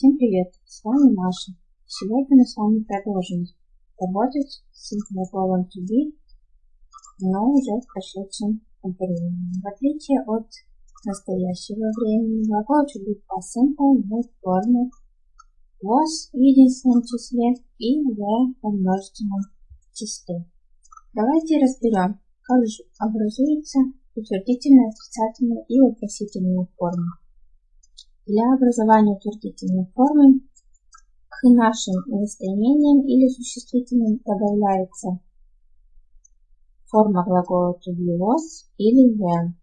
Всем привет! С вами Маша. Сегодня мы с вами продолжим работать с to be, но уже в прошедшем времени. В отличие от настоящего времени, глагол to be past simple имеет форму was в единственном числе и в множественном числе. Давайте разберем, как же образуется утвердительная, отрицательная и вопросительная форма. Для образования утвердительной формы к нашим местоимениям или существительным добавляется форма глагола to be was или when.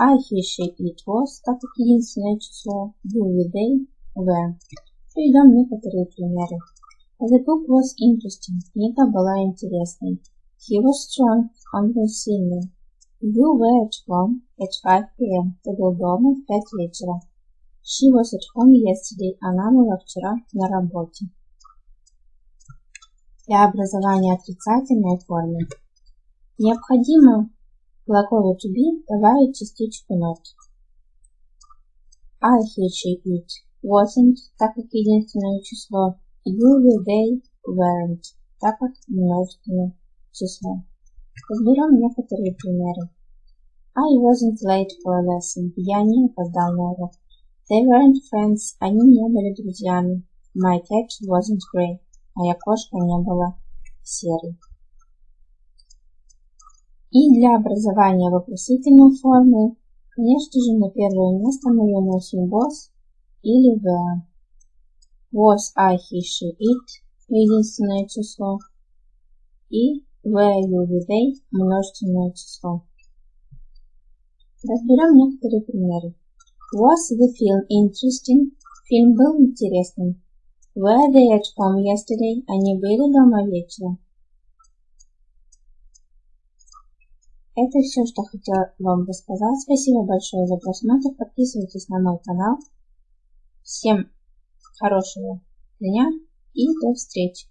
I, he, it was, так как единственное число, you, we, they, when. Приведем некоторые примеры. The book was interesting. Книга была интересной. He was strong. Он был сильный. You were at home at 5 p.m. Ты был дома в 5 вечера. She was at home yesterday. Она была вчера на работе. Для образования отрицательной формы необходимо глаголу to be добавить частичку not. I, he, she, it wasn't, так как единственное число. You, we, they weren't, так как множественное число. Разберем некоторые примеры. I wasn't late for a lesson. Я не опоздал на урок. They weren't friends. Они не были друзьями. My cat wasn't grey. Моя кошка не была серой. И для образования вопросительной формы, конечно же, на первое место мы выносим was или the. Was, I, he, she, it – единственное число. И were, you, they – множественное число. Разберем некоторые примеры. Was the film interesting? Фильм был интересным. Were they at home yesterday? Они были дома вечером. Это все, что хотела вам рассказать. Спасибо большое за просмотр. Подписывайтесь на мой канал. Всем хорошего дня и до встречи.